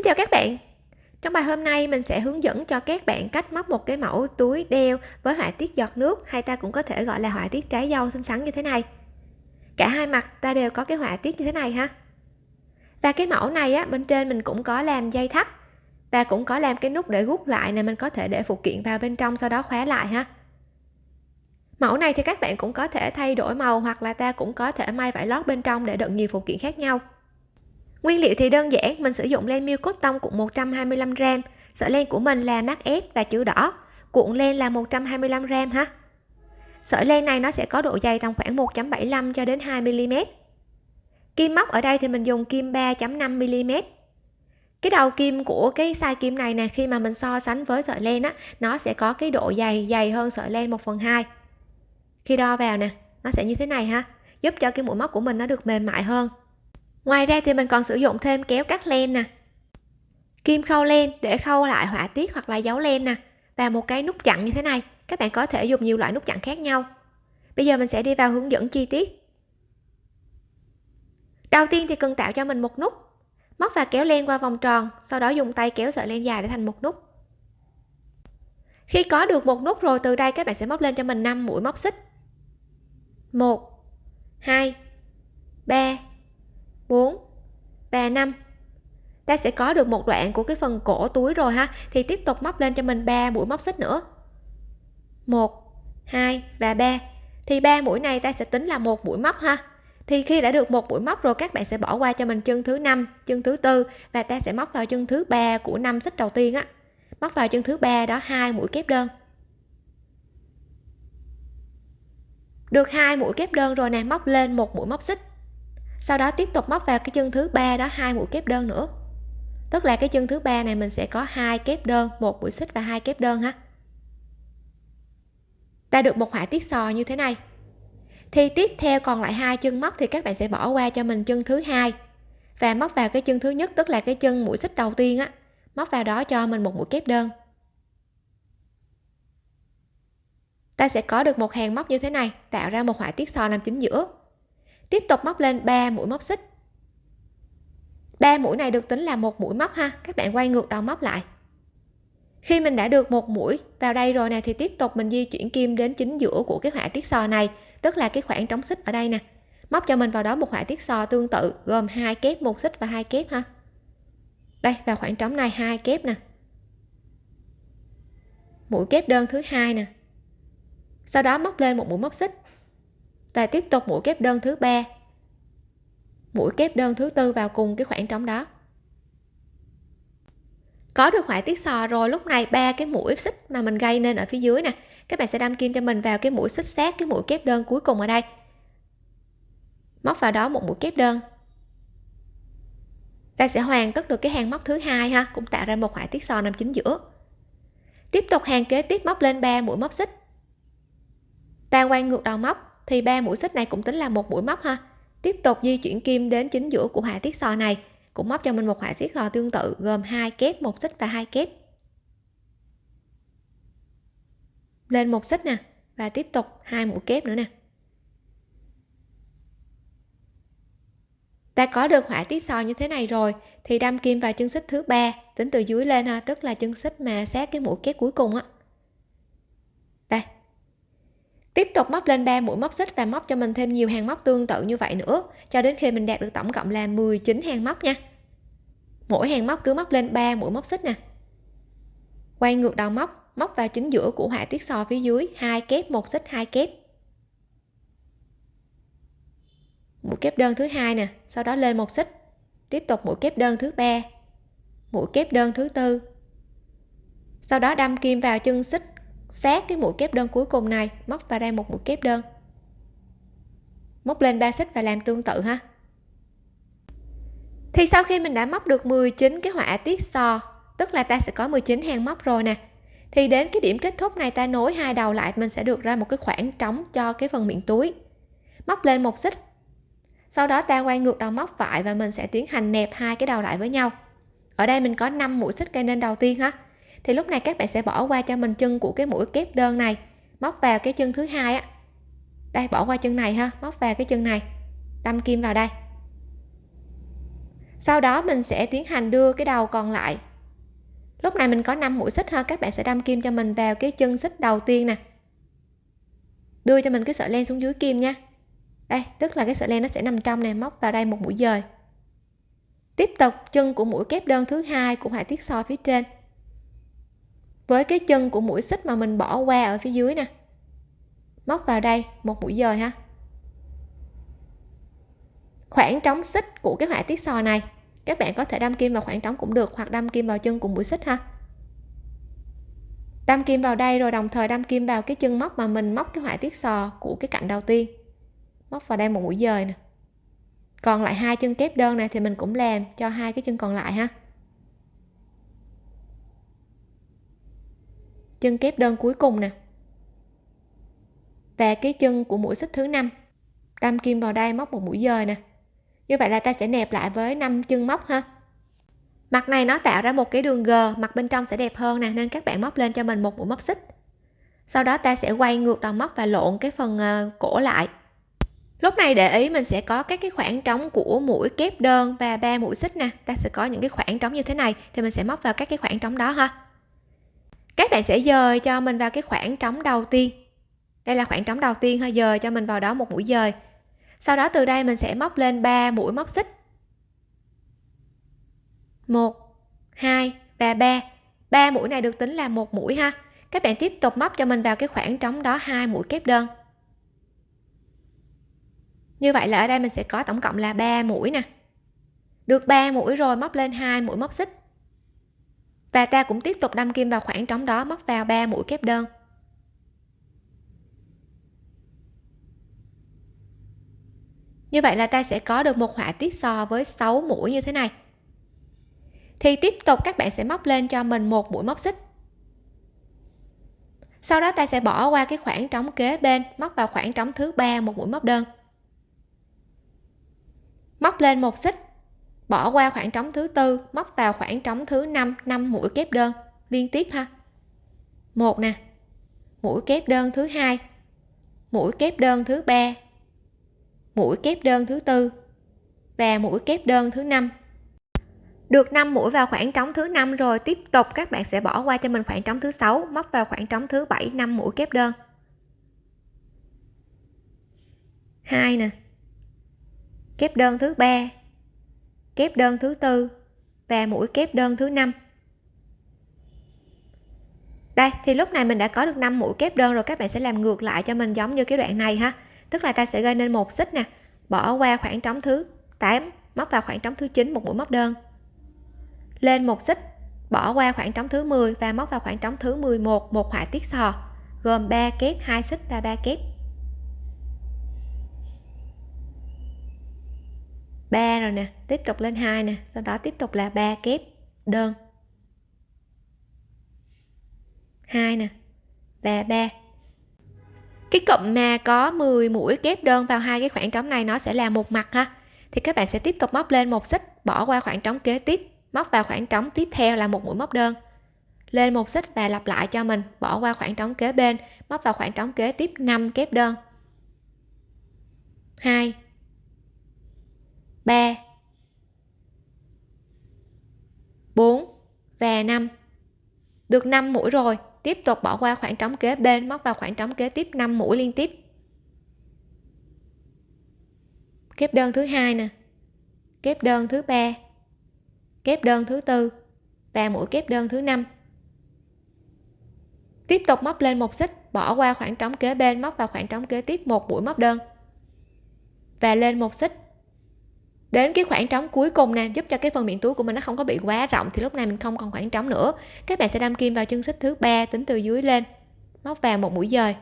Xin chào các bạn. Trong bài hôm nay, mình sẽ hướng dẫn cho các bạn cách móc một cái mẫu túi đeo với họa tiết giọt nước, hay ta cũng có thể gọi là họa tiết trái dâu xinh xắn như thế này. Cả hai mặt ta đều có cái họa tiết như thế này ha. Và cái mẫu này á, bên trên mình cũng có làm dây thắt. Và cũng có làm cái nút để rút lại này mình có thể để phụ kiện vào bên trong sau đó khóa lại ha. Mẫu này thì các bạn cũng có thể thay đổi màu, hoặc là ta cũng có thể may vải lót bên trong để đựng nhiều phụ kiện khác nhau. Nguyên liệu thì đơn giản, mình sử dụng len miêu cốt tông cuộn 125g, sợi len của mình là mát ép và chữ đỏ, cuộn len là 125g ha. Sợi len này nó sẽ có độ dày tầm khoảng 1.75 cho đến 2 mm. Kim móc ở đây thì mình dùng kim 3.5 mm. Cái đầu kim của cái size kim này nè khi mà mình so sánh với sợi len á, nó sẽ có cái độ dày dày hơn sợi len 1 phần 2. Khi đo vào nè, nó sẽ như thế này ha, giúp cho cái mũi móc của mình nó được mềm mại hơn ngoài ra thì mình còn sử dụng thêm kéo cắt len nè, kim khâu len để khâu lại họa tiết hoặc là dấu len nè, và một cái nút chặn như thế này, các bạn có thể dùng nhiều loại nút chặn khác nhau. Bây giờ mình sẽ đi vào hướng dẫn chi tiết. Đầu tiên thì cần tạo cho mình một nút. Móc và kéo len qua vòng tròn, sau đó dùng tay kéo sợi len dài để thành một nút. Khi có được một nút rồi, từ đây các bạn sẽ móc lên cho mình 5 mũi móc xích. 1 2 3 4 và 5 ta sẽ có được một đoạn của cái phần cổ túi rồi ha. Thì tiếp tục móc lên cho mình 3 mũi móc xích nữa. 1 2 và 3 thì ba mũi này ta sẽ tính là một mũi móc ha. Thì khi đã được một mũi móc rồi, các bạn sẽ bỏ qua cho mình chân thứ năm, chân thứ tư và ta sẽ móc vào chân thứ ba của năm xích đầu tiên á. Móc vào chân thứ ba đó hai mũi kép đơn. Được hai mũi kép đơn rồi nè, móc lên một mũi móc xích sau đó tiếp tục móc vào cái chân thứ ba đó hai mũi kép đơn nữa. Tức là cái chân thứ ba này mình sẽ có hai kép đơn, một mũi xích và hai kép đơn ha. Ta được một họa tiết sò như thế này. Thì tiếp theo còn lại hai chân móc thì các bạn sẽ bỏ qua cho mình chân thứ hai. Và móc vào cái chân thứ nhất, tức là cái chân mũi xích đầu tiên á, móc vào đó cho mình một mũi kép đơn. Ta sẽ có được một hàng móc như thế này, tạo ra một họa tiết sò nằm chính giữa tiếp tục móc lên 3 mũi móc xích. Ba mũi này được tính là một mũi móc ha. Các bạn quay ngược đầu móc lại. Khi mình đã được một mũi vào đây rồi nè, thì tiếp tục mình di chuyển kim đến chính giữa của cái họa tiết sò này, tức là cái khoảng trống xích ở đây nè. Móc cho mình vào đó một họa tiết sò tương tự, gồm hai kép một xích và hai kép ha. Đây, vào khoảng trống này, hai kép nè. Mũi kép đơn thứ hai nè. Sau đó móc lên một mũi móc xích và tiếp tục mũi kép đơn thứ ba. Mũi kép đơn thứ tư vào cùng cái khoảng trống đó. Có được họa tiết sò rồi, lúc này ba cái mũi xích mà mình gây nên ở phía dưới nè. Các bạn sẽ đâm kim cho mình vào cái mũi xích sát cái mũi kép đơn cuối cùng ở đây. Móc vào đó một mũi kép đơn. Ta sẽ hoàn tất được cái hàng móc thứ hai ha, cũng tạo ra một họa tiết sò nằm chính giữa. Tiếp tục hàng kế tiếp móc lên 3 mũi móc xích. Ta quay ngược đầu móc thì ba mũi xích này cũng tính là một mũi móc ha. Tiếp tục di chuyển kim đến chính giữa của họa tiết sò này, cũng móc cho mình một họa tiết sò tương tự, gồm hai kép, một xích và hai kép. Lên một xích nè, và tiếp tục hai mũi kép nữa nè. Ta có được họa tiết sò như thế này rồi, thì đâm kim vào chân xích thứ ba, tính từ dưới lên ha, tức là chân xích mà sát cái mũi kép cuối cùng á tiếp tục móc lên 3 mũi móc xích và móc cho mình thêm nhiều hàng móc tương tự như vậy nữa. Cho đến khi mình đạt được tổng cộng là 19 hàng móc nha. Mỗi hàng móc cứ móc lên 3 mũi móc xích nè. Quay ngược đầu móc móc vào chính giữa của họa tiết sò phía dưới. Hai kép, một xích, hai kép. Mũi kép đơn thứ hai nè, sau đó lên một xích. Tiếp tục mũi kép đơn thứ ba, mũi kép đơn thứ tư. Sau đó đâm kim vào chân xích sát cái mũi kép đơn cuối cùng này. Móc vào đây một mũi kép đơn. Móc lên ba xích và làm tương tự ha. Thì sau khi mình đã móc được 19 cái họa tiết so tức là ta sẽ có 19 hàng móc rồi nè, thì đến cái điểm kết thúc này ta nối hai đầu lại, mình sẽ được ra một cái khoảng trống cho cái phần miệng túi. Móc lên một xích. Sau đó ta quay ngược đầu móc phải và mình sẽ tiến hành nẹp hai cái đầu lại với nhau. Ở đây mình có 5 mũi xích cây nên đầu tiên ha thì lúc này các bạn sẽ bỏ qua cho mình chân của cái mũi kép đơn này. Móc vào cái chân thứ hai á. Đây, bỏ qua chân này ha. Móc vào cái chân này. Đâm kim vào đây. Sau đó mình sẽ tiến hành đưa cái đầu còn lại. Lúc này mình có 5 mũi xích ha. Các bạn sẽ đâm kim cho mình vào cái chân xích đầu tiên nè. Đưa cho mình cái sợi len xuống dưới kim nha. Đây, tức là cái sợi len nó sẽ nằm trong này. Móc vào đây một mũi dời. Tiếp tục, chân của mũi kép đơn thứ hai của họa tiết soi phía trên với cái chân của mũi xích mà mình bỏ qua ở phía dưới nè. Móc vào đây, một mũi dời ha. Khoảng trống xích của cái họa tiết sò này, các bạn có thể đâm kim vào khoảng trống cũng được, hoặc đâm kim vào chân của mũi xích ha. Đâm kim vào đây rồi đồng thời đâm kim vào cái chân móc mà mình móc cái họa tiết sò của cái cạnh đầu tiên. Móc vào đây một mũi dời nè. Còn lại hai chân kép đơn này thì mình cũng làm cho hai cái chân còn lại ha. Chân kép đơn cuối cùng nè. Và cái chân của mũi xích thứ năm. Đâm kim vào đây móc một mũi dời nè. Như vậy là ta sẽ nẹp lại với năm chân móc ha. Mặt này nó tạo ra một cái đường g, mặt bên trong sẽ đẹp hơn nè, nên các bạn móc lên cho mình một mũi móc xích. Sau đó ta sẽ quay ngược đầu móc và lộn cái phần ờ, cổ lại. Lúc này để ý mình sẽ có các cái khoảng trống của mũi kép đơn và ba mũi xích nè. Ta sẽ có những cái khoảng trống như thế này, thì mình sẽ móc vào các cái khoảng trống đó ha các bạn sẽ dời cho mình vào cái khoảng trống đầu tiên. Đây là khoảng trống đầu tiên ha, dời cho mình vào đó một mũi dời. Sau đó từ đây mình sẽ móc lên 3 mũi móc xích. 1 2 và 3 ba mũi này được tính là một mũi ha. Các bạn tiếp tục móc cho mình vào cái khoảng trống đó hai mũi kép đơn. Như vậy là ở đây mình sẽ có tổng cộng là 3 mũi nè. Được 3 mũi rồi móc lên hai mũi móc xích và ta cũng tiếp tục đâm kim vào khoảng trống đó, móc vào 3 mũi kép đơn. Như vậy là ta sẽ có được một họa tiết so với 6 mũi như thế này. Thì tiếp tục các bạn sẽ móc lên cho mình một mũi móc xích. Sau đó ta sẽ bỏ qua cái khoảng trống kế bên, móc vào khoảng trống thứ ba một mũi móc đơn. Móc lên một xích bỏ qua khoảng trống thứ tư, móc vào khoảng trống thứ năm năm mũi kép đơn. Liên tiếp ha. Một nè. Mũi kép đơn thứ hai. Mũi kép đơn thứ ba. Mũi kép đơn thứ tư. Và mũi kép đơn thứ năm. Được 5 mũi vào khoảng trống thứ năm rồi, tiếp tục các bạn sẽ bỏ qua cho mình khoảng trống thứ sáu, móc vào khoảng trống thứ bảy 5 mũi kép đơn. Hai nè. Kép đơn thứ ba kép đơn thứ tư và mũi kép đơn thứ năm. Đây, thì lúc này mình đã có được 5 mũi kép đơn rồi, các bạn sẽ làm ngược lại cho mình giống như cái đoạn này ha. Tức là ta sẽ gây nên một xích nè, bỏ qua khoảng trống thứ 8 móc vào khoảng trống thứ 9 một mũi móc đơn. Lên một xích, bỏ qua khoảng trống thứ 10 và móc vào khoảng trống thứ 11 một họa tiết sò, gồm 3 kép 2 xích và 3 kép. 3 rồi nè, tiếp tục lên 2 nè, sau đó tiếp tục là 3 kép đơn. 2 nè, và 3 cái cụm mà có 10 mũi kép đơn vào hai cái khoảng trống này nó sẽ là một mặt ha. Thì các bạn sẽ tiếp tục móc lên một xích, bỏ qua khoảng trống kế tiếp, móc vào khoảng trống tiếp theo là một mũi móc đơn. Lên một xích và lặp lại cho mình, bỏ qua khoảng trống kế bên, móc vào khoảng trống kế tiếp 5 kép đơn. 2 3 4 và 5 được 5 mũi rồi, tiếp tục bỏ qua khoảng trống kế bên, móc vào khoảng trống kế tiếp 5 mũi liên tiếp. Kép đơn thứ hai nè. Kép đơn thứ ba. Kép đơn thứ tư. Và mũi kép đơn thứ năm. Tiếp tục móc lên một xích, bỏ qua khoảng trống kế bên, móc vào khoảng trống kế tiếp, một mũi móc đơn. Và lên một xích đến cái khoảng trống cuối cùng nè, giúp cho cái phần miệng túi của mình nó không có bị quá rộng thì lúc này mình không còn khoảng trống nữa. Các bạn sẽ đâm kim vào chân xích thứ ba tính từ dưới lên, móc vào một mũi dời.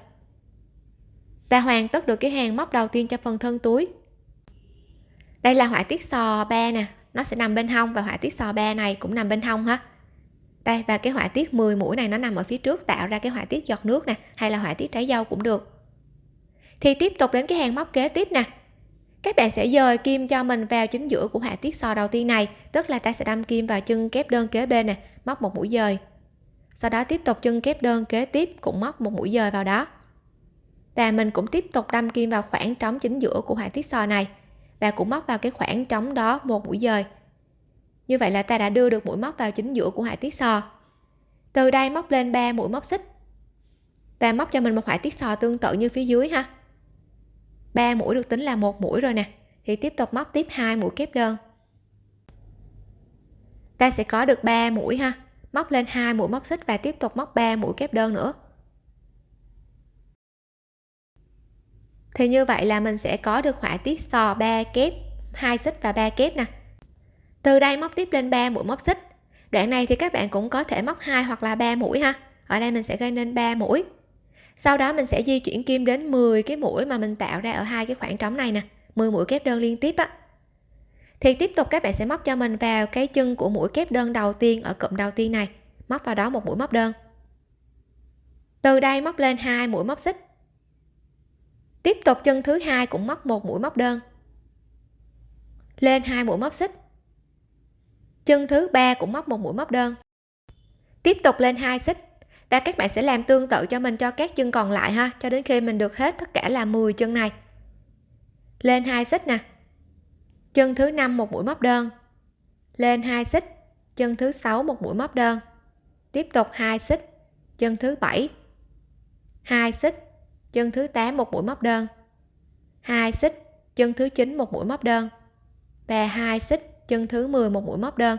Ta hoàn tất được cái hàng móc đầu tiên cho phần thân túi. Đây là họa tiết sò ba nè, nó sẽ nằm bên hông và họa tiết sò ba này cũng nằm bên hông ha. Đây, và cái họa tiết 10 mũi này nó nằm ở phía trước tạo ra cái họa tiết giọt nước nè, hay là họa tiết trái dâu cũng được. Thì tiếp tục đến cái hàng móc kế tiếp nè các bạn sẽ dời kim cho mình vào chính giữa của họa tiết sò đầu tiên này, tức là ta sẽ đâm kim vào chân kép đơn kế bên nè, móc một mũi dời. Sau đó tiếp tục chân kép đơn kế tiếp cũng móc một mũi dời vào đó. Và mình cũng tiếp tục đâm kim vào khoảng trống chính giữa của họa tiết sò này, và cũng móc vào cái khoảng trống đó một mũi dời. Như vậy là ta đã đưa được mũi móc vào chính giữa của họa tiết sò. Từ đây móc lên 3 mũi móc xích. Và móc cho mình một họa tiết sò tương tự như phía dưới ha. 3 mũi được tính là một mũi rồi nè. Thì tiếp tục móc tiếp hai mũi kép đơn. Ta sẽ có được 3 mũi ha. Móc lên hai mũi móc xích và tiếp tục móc 3 mũi kép đơn nữa. Thì như vậy là mình sẽ có được họa tiết sò 3 kép, hai xích và 3 kép nè. Từ đây móc tiếp lên 3 mũi móc xích. Đoạn này thì các bạn cũng có thể móc hai hoặc là 3 mũi ha. Ở đây mình sẽ gây nên 3 mũi sau đó mình sẽ di chuyển kim đến 10 cái mũi mà mình tạo ra ở hai cái khoảng trống này nè 10 mũi kép đơn liên tiếp á. Thì tiếp tục các bạn sẽ móc cho mình vào cái chân của mũi kép đơn đầu tiên ở cụm đầu tiên này, móc vào đó một mũi móc đơn. Từ đây móc lên hai mũi móc xích. Tiếp tục chân thứ hai cũng móc một mũi móc đơn. Lên hai mũi móc xích. Chân thứ ba cũng móc một mũi móc đơn. Tiếp tục lên hai xích và các bạn sẽ làm tương tự cho mình, cho các chân còn lại ha. Cho đến khi mình được hết tất cả là 10 chân này. Lên hai xích nè. Chân thứ năm một mũi móc đơn. Lên hai xích. Chân thứ sáu một mũi móc đơn. Tiếp tục hai xích. Chân thứ bảy. Hai xích. Chân thứ 8 một mũi móc đơn. Hai xích. Chân thứ 9 một mũi móc đơn. Và hai xích. Chân thứ 10 một mũi móc đơn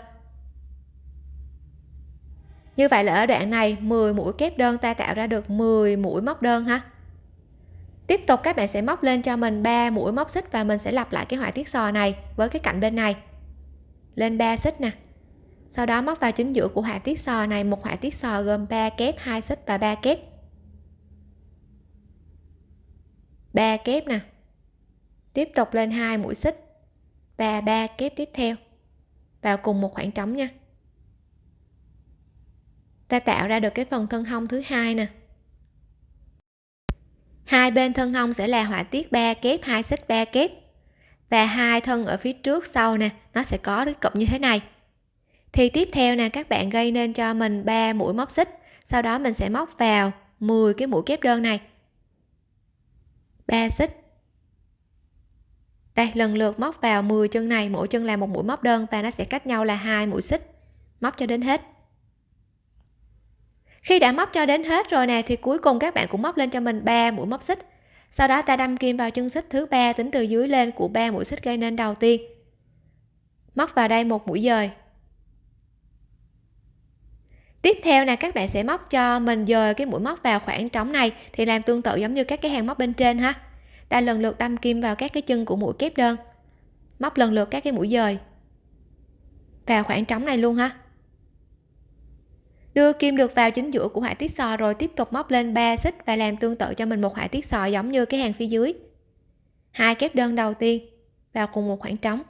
như vậy là ở đoạn này 10 mũi kép đơn ta tạo ra được 10 mũi móc đơn ha. Tiếp tục các bạn sẽ móc lên cho mình 3 mũi móc xích và mình sẽ lặp lại cái họa tiết sò này với cái cạnh bên này. Lên 3 xích nè. Sau đó móc vào chính giữa của họa tiết sò này, một họa tiết sò gồm 3 kép 2 xích và 3 kép. 3 kép nè. Tiếp tục lên hai mũi xích và 3 kép tiếp theo. Vào cùng một khoảng trống nha ta tạo ra được cái phần thân hông thứ hai nè. Hai bên thân hông sẽ là họa tiết 3 kép, hai xích 3 kép. Và hai thân ở phía trước sau nè, nó sẽ có cái cụm như thế này. Thì tiếp theo nè, các bạn gây nên cho mình 3 mũi móc xích. Sau đó mình sẽ móc vào 10 cái mũi kép đơn này. 3 xích. Đây, lần lượt móc vào 10 chân này, mỗi chân là một mũi móc đơn và nó sẽ cách nhau là hai mũi xích. Móc cho đến hết khi đã móc cho đến hết rồi nè, thì cuối cùng các bạn cũng móc lên cho mình 3 mũi móc xích. Sau đó ta đâm kim vào chân xích thứ ba tính từ dưới lên của ba mũi xích gây nên đầu tiên. Móc vào đây một mũi dời. Tiếp theo là các bạn sẽ móc cho mình dời cái mũi móc vào khoảng trống này thì làm tương tự giống như các cái hàng móc bên trên ha. Ta lần lượt đâm kim vào các cái chân của mũi kép đơn. Móc lần lượt các cái mũi dời vào khoảng trống này luôn ha đưa kim được vào chính giữa của họa tiết sò rồi tiếp tục móc lên 3 xích và làm tương tự cho mình một họa tiết sò giống như cái hàng phía dưới. Hai kép đơn đầu tiên, vào cùng một khoảng trống.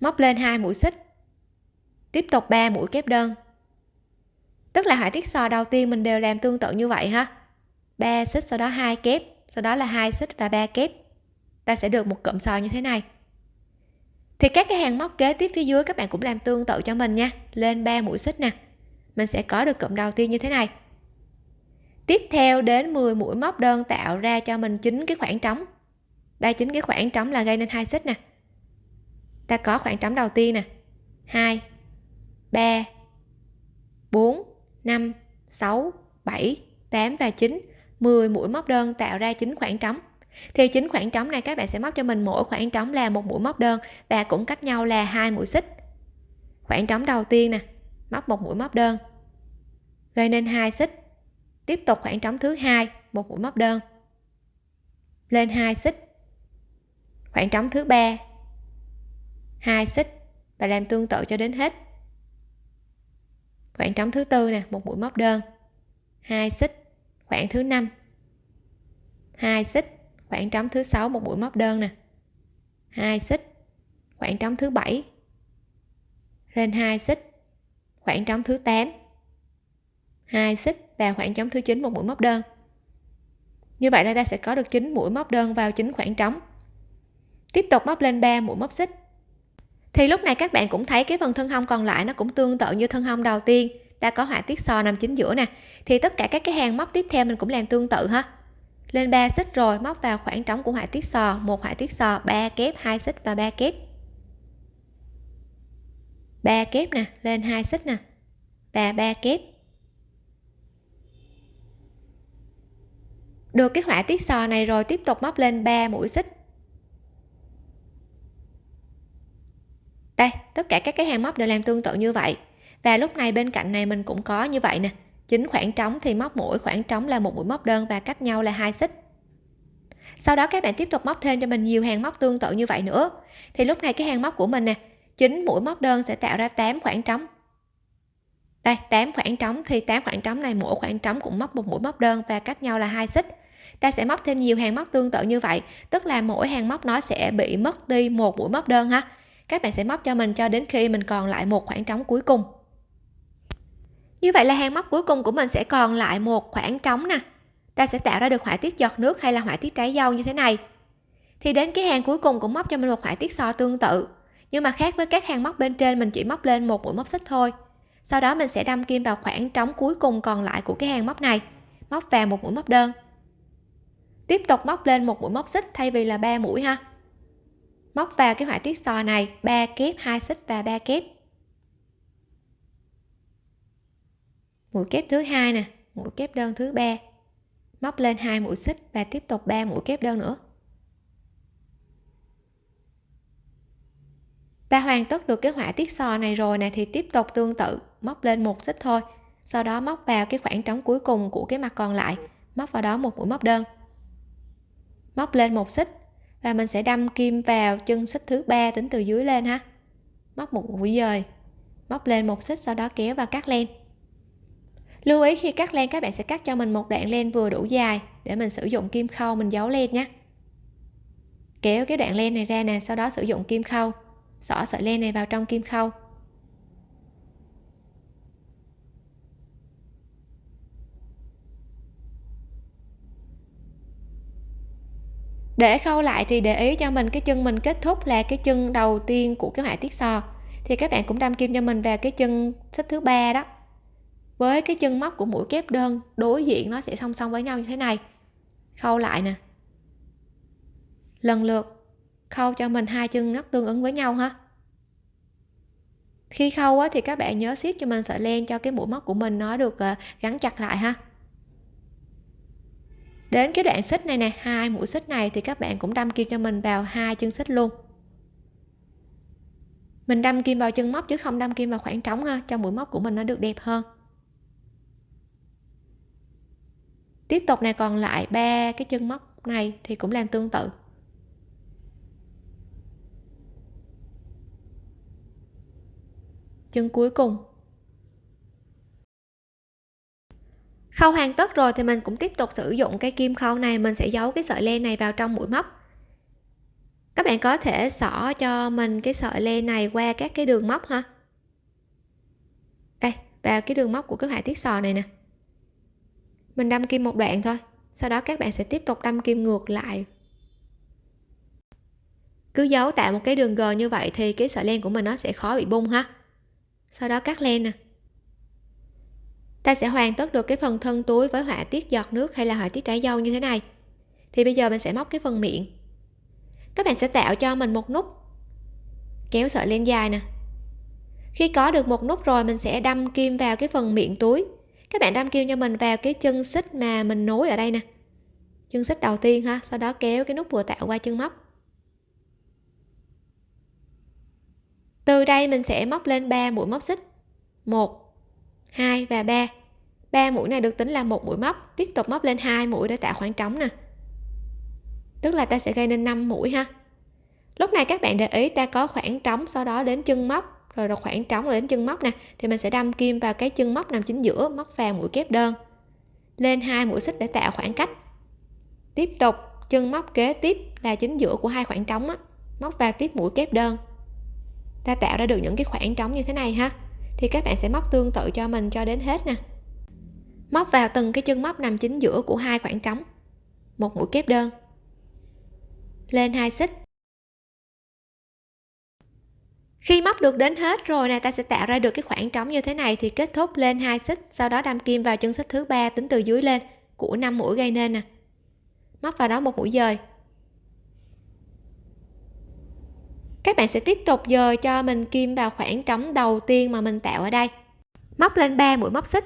Móc lên hai mũi xích. Tiếp tục 3 mũi kép đơn. Tức là họa tiết sò đầu tiên mình đều làm tương tự như vậy ha. 3 xích, sau đó hai kép, sau đó là hai xích và ba kép. Ta sẽ được một cụm sò như thế này thì các cái hàng móc kế tiếp phía dưới các bạn cũng làm tương tự cho mình nha. Lên 3 mũi xích nè. Mình sẽ có được cụm đầu tiên như thế này. Tiếp theo đến 10 mũi móc đơn tạo ra cho mình chính cái khoảng trống. Đây chính cái khoảng trống là gây nên hai xích nè. Ta có khoảng trống đầu tiên nè. 2 3 4 5 6 7 8 và 9 10 mũi móc đơn tạo ra chính khoảng trống thì chính khoảng trống này các bạn sẽ móc cho mình mỗi khoảng trống là một mũi móc đơn và cũng cách nhau là hai mũi xích. Khoảng trống đầu tiên nè, móc một mũi móc đơn, gây nên hai xích. Tiếp tục khoảng trống thứ hai, một mũi móc đơn, lên hai xích. Khoảng trống thứ ba, hai xích và làm tương tự cho đến hết. Khoảng trống thứ tư nè, một mũi móc đơn, hai xích. Khoảng thứ năm, hai xích khoảng trống thứ sáu một mũi móc đơn nè. Hai xích. Khoảng trống thứ bảy. Lên hai xích. Khoảng trống thứ 8 hai xích và khoảng trống thứ 9 một mũi móc đơn. Như vậy là ta sẽ có được 9 mũi móc đơn vào chín khoảng trống. Tiếp tục móc lên 3 mũi móc xích. Thì lúc này các bạn cũng thấy cái phần thân hông còn lại nó cũng tương tự như thân hông đầu tiên. Ta có họa tiết sò nằm chính giữa nè. Thì tất cả các cái hàng móc tiếp theo mình cũng làm tương tự ha lên 3 xích rồi, móc vào khoảng trống của họa tiết sò. Một họa tiết sò 3 kép 2 xích và 3 kép. 3 kép nè, lên 2 xích nè. Và 3 kép. Được cái họa tiết sò này rồi, tiếp tục móc lên 3 mũi xích. Đây, tất cả các cái hàng móc đều làm tương tự như vậy. Và lúc này bên cạnh này mình cũng có như vậy nè chính khoảng trống thì móc mỗi khoảng trống là một mũi móc đơn và cách nhau là hai xích. Sau đó các bạn tiếp tục móc thêm cho mình nhiều hàng móc tương tự như vậy nữa. Thì lúc này cái hàng móc của mình nè, chính mũi móc đơn sẽ tạo ra 8 khoảng trống. Đây 8 khoảng trống thì 8 khoảng trống này mỗi khoảng trống cũng móc một mũi móc đơn và cách nhau là hai xích. Ta sẽ móc thêm nhiều hàng móc tương tự như vậy, tức là mỗi hàng móc nó sẽ bị mất đi một mũi móc đơn ha. Các bạn sẽ móc cho mình cho đến khi mình còn lại một khoảng trống cuối cùng như vậy là hàng móc cuối cùng của mình sẽ còn lại một khoảng trống nè. Ta sẽ tạo ra được họa tiết giọt nước hay là họa tiết trái dâu như thế này. Thì đến cái hàng cuối cùng cũng móc cho mình một họa tiết so tương tự. Nhưng mà khác với các hàng móc bên trên, mình chỉ móc lên một mũi móc xích thôi. Sau đó mình sẽ đâm kim vào khoảng trống cuối cùng còn lại của cái hàng móc này. Móc vào một mũi móc đơn. Tiếp tục móc lên một mũi móc xích thay vì là ba mũi ha. Móc vào cái họa tiết sò này, ba kép, hai xích và ba kép. Mũi kép thứ hai nè, mũi kép đơn thứ ba. Móc lên hai mũi xích và tiếp tục 3 mũi kép đơn nữa. Ta hoàn tất được cái họa tiết sò này rồi nè, thì tiếp tục tương tự, móc lên một xích thôi. Sau đó móc vào cái khoảng trống cuối cùng của cái mặt còn lại, móc vào đó một mũi móc đơn. Móc lên một xích và mình sẽ đâm kim vào chân xích thứ ba tính từ dưới lên ha. Móc một mũi dời, móc lên một xích sau đó kéo và cắt len lưu ý khi cắt len, các bạn sẽ cắt cho mình một đoạn len vừa đủ dài để mình sử dụng kim khâu, mình giấu len nhé. Kéo cái đoạn len này ra nè, sau đó sử dụng kim khâu. Xỏ sợi len này vào trong kim khâu. Để khâu lại thì để ý cho mình cái chân mình kết thúc là cái chân đầu tiên của cái họa tiết sò. Thì các bạn cũng đâm kim cho mình vào cái chân xích thứ ba đó với cái chân móc của mũi kép đơn đối diện nó sẽ song song với nhau như thế này. Khâu lại nè. Lần lượt khâu cho mình hai chân ngắt tương ứng với nhau ha. Khi khâu á, thì các bạn nhớ siết cho mình sợi len cho cái mũi móc của mình nó được ờ, gắn chặt lại ha. Đến cái đoạn xích này nè hai mũi xích này thì các bạn cũng đâm kim cho mình vào hai chân xích luôn. Mình đâm kim vào chân móc chứ không đâm kim vào khoảng trống ha cho mũi móc của mình nó được đẹp hơn. Tiếp tục này, còn lại ba cái chân móc này thì cũng làm tương tự. Chân cuối cùng. Khâu hoàn tất rồi thì mình cũng tiếp tục sử dụng cái kim khâu này, mình sẽ giấu cái sợi len này vào trong mũi móc. Các bạn có thể xỏ cho mình cái sợi len này qua các cái đường móc ha. Đây, vào cái đường móc của cái họa tiết sò này nè mình đâm kim một đoạn thôi. Sau đó các bạn sẽ tiếp tục đâm kim ngược lại. Cứ giấu tạo một cái đường g như vậy thì cái sợi len của mình nó sẽ khó bị bung ha. Sau đó cắt len nè. Ta sẽ hoàn tất được cái phần thân túi với họa tiết giọt nước hay là họa tiết trái dâu như thế này. Thì bây giờ mình sẽ móc cái phần miệng. Các bạn sẽ tạo cho mình một nút. Kéo sợi len dài nè. Khi có được một nút rồi mình sẽ đâm kim vào cái phần miệng túi các bạn đâm kim cho mình vào cái chân xích mà mình nối ở đây nè. Chân xích đầu tiên ha, sau đó kéo cái nút vừa tạo qua chân móc. Từ đây mình sẽ móc lên 3 mũi móc xích. 1 2 và 3 ba mũi này được tính là một mũi móc, tiếp tục móc lên hai mũi để tạo khoảng trống nè. Tức là ta sẽ gây nên 5 mũi ha. Lúc này các bạn để ý ta có khoảng trống, sau đó đến chân móc rồi là khoảng trống rồi đến chân móc nè, thì mình sẽ đâm kim vào cái chân móc nằm chính giữa, móc vào mũi kép đơn. Lên hai mũi xích để tạo khoảng cách. Tiếp tục, chân móc kế tiếp là chính giữa của hai khoảng trống á, móc vào tiếp mũi kép đơn. Ta tạo ra được những cái khoảng trống như thế này ha. Thì các bạn sẽ móc tương tự cho mình cho đến hết nè. Móc vào từng cái chân móc nằm chính giữa của hai khoảng trống. Một mũi kép đơn. Lên hai xích khi móc được đến hết rồi này ta sẽ tạo ra được cái khoảng trống như thế này thì kết thúc lên hai xích, sau đó đâm kim vào chân xích thứ ba tính từ dưới lên, của năm mũi gây nên nè. Móc vào đó một mũi dời. Các bạn sẽ tiếp tục dời cho mình kim vào khoảng trống đầu tiên mà mình tạo ở đây. Móc lên 3 mũi móc xích.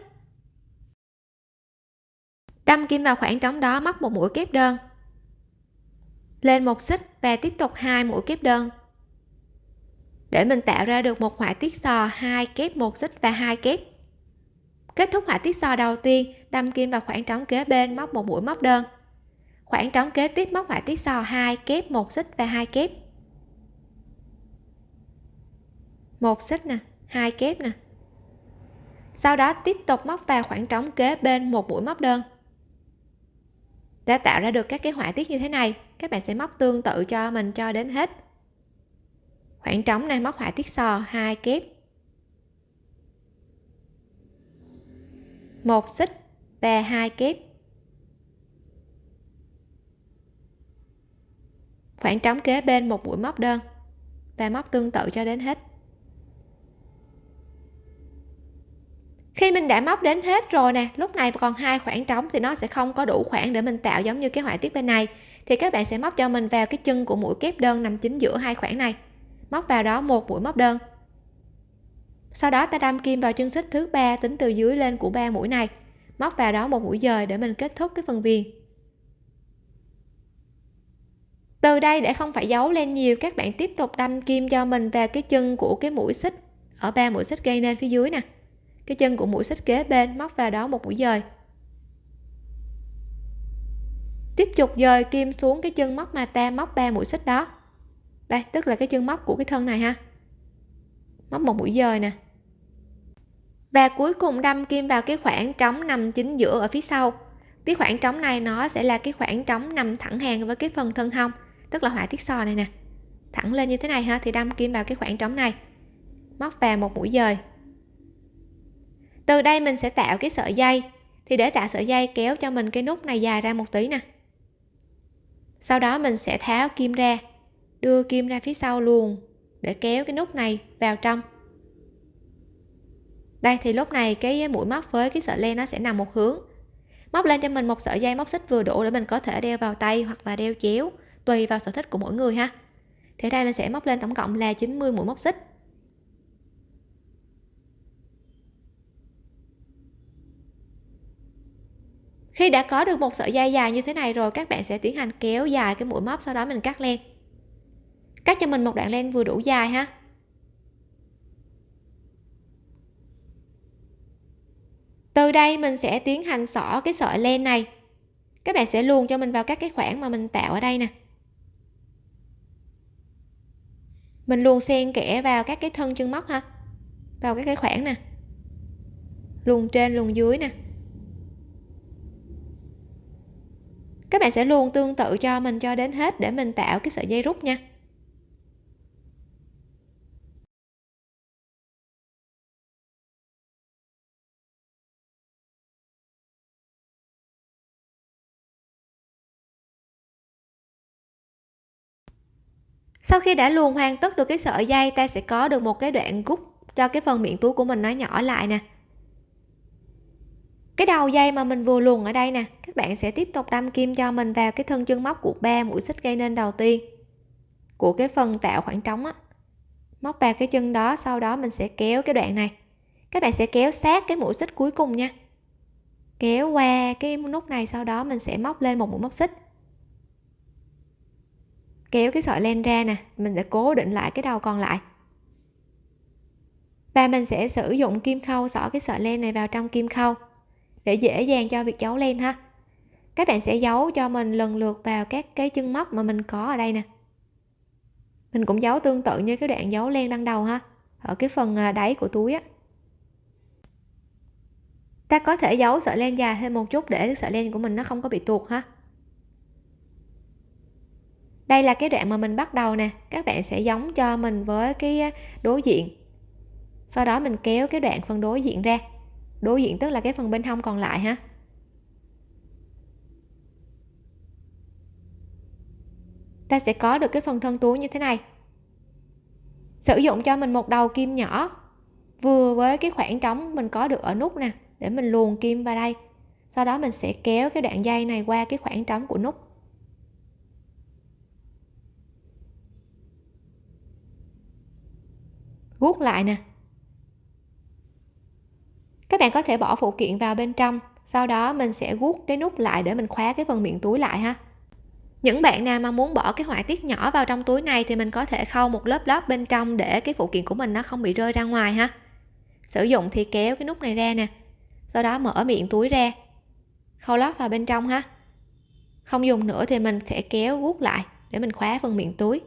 Đâm kim vào khoảng trống đó, móc một mũi kép đơn. Lên một xích và tiếp tục hai mũi kép đơn để mình tạo ra được một họa tiết sò hai kép một xích và hai kép. Kết thúc họa tiết sò đầu tiên, đâm kim vào khoảng trống kế bên móc một mũi móc đơn. Khoảng trống kế tiếp móc họa tiết sò hai kép một xích và hai kép. Một xích nè, hai kép nè. Sau đó tiếp tục móc vào khoảng trống kế bên một mũi móc đơn. Đã tạo ra được các cái họa tiết như thế này, các bạn sẽ móc tương tự cho mình cho đến hết khoảng trống này móc họa tiết sò hai kép. Một xích và hai kép. Khoảng trống kế bên một mũi móc đơn và móc tương tự cho đến hết. Khi mình đã móc đến hết rồi nè, lúc này còn hai khoảng trống thì nó sẽ không có đủ khoảng để mình tạo giống như cái họa tiết bên này. Thì các bạn sẽ móc cho mình vào cái chân của mũi kép đơn nằm chính giữa hai khoảng này móc vào đó một mũi móc đơn. Sau đó ta đâm kim vào chân xích thứ ba tính từ dưới lên của ba mũi này, móc vào đó một mũi dời để mình kết thúc cái phần viền. Từ đây để không phải giấu lên nhiều, các bạn tiếp tục đâm kim cho mình vào cái chân của cái mũi xích ở ba mũi xích gây nên phía dưới nè. Cái chân của mũi xích kế bên móc vào đó một mũi dời. Tiếp tục dời kim xuống cái chân móc mà ta móc ba mũi xích đó đây, tức là cái chân móc của cái thân này ha. Móc một mũi dời nè. Và cuối cùng đâm kim vào cái khoảng trống nằm chính giữa ở phía sau. Cái khoảng trống này nó sẽ là cái khoảng trống nằm thẳng hàng với cái phần thân hông, tức là họa tiết sò này nè. Thẳng lên như thế này ha, thì đâm kim vào cái khoảng trống này. Móc vào một mũi dời. Từ đây mình sẽ tạo cái sợi dây. Thì để tạo sợi dây, kéo cho mình cái nút này dài ra một tí nè. Sau đó mình sẽ tháo kim ra đưa kim ra phía sau luôn, để kéo cái nút này vào trong. Đây, thì lúc này cái mũi móc với cái sợi len nó sẽ nằm một hướng. Móc lên cho mình một sợi dây móc xích vừa đủ để mình có thể đeo vào tay hoặc là đeo chéo, tùy vào sở thích của mỗi người ha. Thì đây mình sẽ móc lên tổng cộng là 90 mũi móc xích. Khi đã có được một sợi dây dài như thế này rồi, các bạn sẽ tiến hành kéo dài cái mũi móc, sau đó mình cắt len cắt cho mình một đoạn len vừa đủ dài ha. Từ đây mình sẽ tiến hành xỏ cái sợi len này. Các bạn sẽ luồn cho mình vào các cái khoảng mà mình tạo ở đây nè. Mình luồn xen kẽ vào các cái thân chân móc ha. Vào các cái khoảng nè. Luồn trên, luồn dưới nè. Các bạn sẽ luôn tương tự cho mình cho đến hết để mình tạo cái sợi dây rút nha. Sau khi đã luồn hoàn tất được cái sợi dây, ta sẽ có được một cái đoạn rút cho cái phần miệng túi của mình nó nhỏ lại nè. Cái đầu dây mà mình vừa luồn ở đây nè, các bạn sẽ tiếp tục đâm kim cho mình vào cái thân chân móc của ba mũi xích gây nên đầu tiên của cái phần tạo khoảng trống á. Móc vào cái chân đó, sau đó mình sẽ kéo cái đoạn này. Các bạn sẽ kéo sát cái mũi xích cuối cùng nha. Kéo qua cái nút này, sau đó mình sẽ móc lên một mũi móc xích kéo cái sợi len ra nè, mình sẽ cố định lại cái đầu còn lại. Và mình sẽ sử dụng kim khâu xỏ cái sợi len này vào trong kim khâu để dễ dàng cho việc giấu len ha. Các bạn sẽ giấu cho mình lần lượt vào các cái chân móc mà mình có ở đây nè. Mình cũng giấu tương tự như cái đoạn giấu len ban đầu ha, ở cái phần à, đáy của túi á. Ta có thể giấu sợi len dài thêm một chút để sợi len của mình nó không có bị tuột ha đây là cái đoạn mà mình bắt đầu nè. Các bạn sẽ giống cho mình với cái à, đối diện. Sau đó mình kéo cái đoạn phần đối diện ra. Đối diện tức là cái phần bên hông còn lại ha. Ta sẽ có được cái phần thân túi như thế này. Sử dụng cho mình một đầu kim nhỏ. Vừa với cái khoảng trống mình có được ở nút nè, để mình luồn kim vào đây. Sau đó mình sẽ kéo cái đoạn dây này qua cái khoảng trống của nút. Guốc lại nè. Các bạn có thể bỏ phụ kiện vào bên trong, sau đó mình sẽ guốc cái nút lại để mình khóa cái phần miệng túi lại ha. Những bạn nào mà muốn bỏ cái họa tiết nhỏ vào trong túi này thì mình có thể khâu một lớp lót bên trong để cái phụ kiện của mình nó không bị rơi ra ngoài ha. Sử dụng thì kéo cái nút này ra nè, sau đó mở miệng túi ra, khâu lót vào bên trong ha. Không dùng nữa thì mình sẽ kéo guốc lại để mình khóa phần miệng túi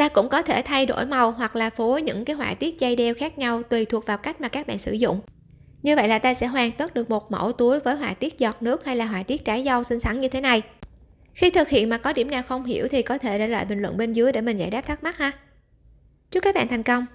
ta cũng có thể thay đổi màu hoặc là phối những cái họa tiết dây đeo khác nhau tùy thuộc vào cách mà các bạn sử dụng. Như vậy là ta sẽ hoàn tất được một mẫu túi với họa tiết giọt nước hay là họa tiết trái dâu xinh xắn như thế này. Khi thực hiện mà có điểm nào không hiểu thì có thể để lại bình luận bên dưới để mình giải đáp thắc mắc ha. Chúc các bạn thành công!